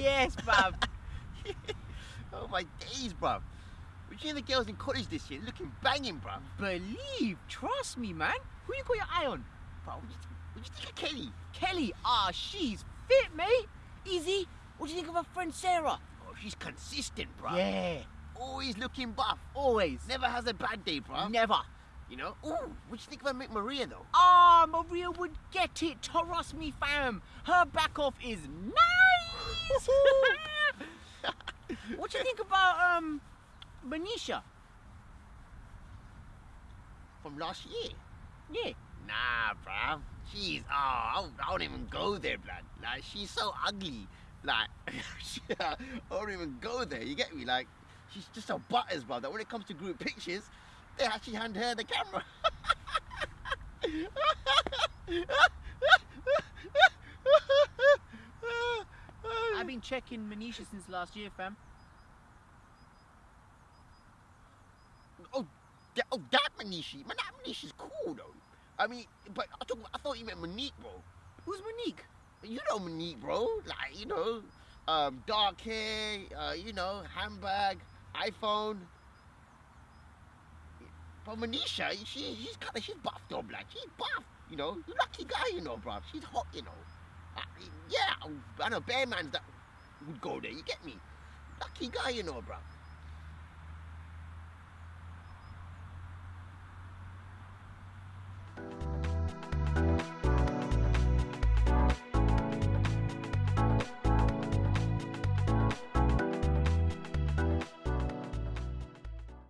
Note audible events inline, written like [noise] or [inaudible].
yes, bruv. [laughs] [laughs] oh my days, bruv. Seeing the girls in college this year looking banging, bruv. Believe, trust me, man. Who you got your eye on? Bruv, what do you, what do you think of Kelly? Kelly. Ah, she's fit, mate. Easy. What do you think of her friend Sarah? Oh, she's consistent, bruv. Yeah, Always looking buff. always. Never has a bad day, bruv. Never. You know? Ooh, what do you think of Mick Maria, though? Ah, Maria would get it. Trust me, fam. Her back off is nice. What do you think about um, Manisha? From last year? Yeah. Nah, bruv. She's, oh, I don't, I even go there, blood. Like, she's so ugly. Like, [laughs] I don't even go there, you get me? Like, she's just a butters, bruv, that when it comes to group pictures, they actually hand her the camera. [laughs] been checking Manisha since last year, fam. oh, that, oh, that Manishi. Man, that Manishi's cool, though. I mean, but I, talk, I thought you meant Monique, bro. Who's Monique? You know Monique, bro. Like, you know, um, dark hair, uh, you know, handbag, iPhone. But Manisha, she, she's kind of, she's buffed up, like, she's buff. You know, lucky guy, you know, bro. She's hot, you know. Uh, yeah, I know Bare Man's that would go there, you get me? Lucky guy, you know, bro.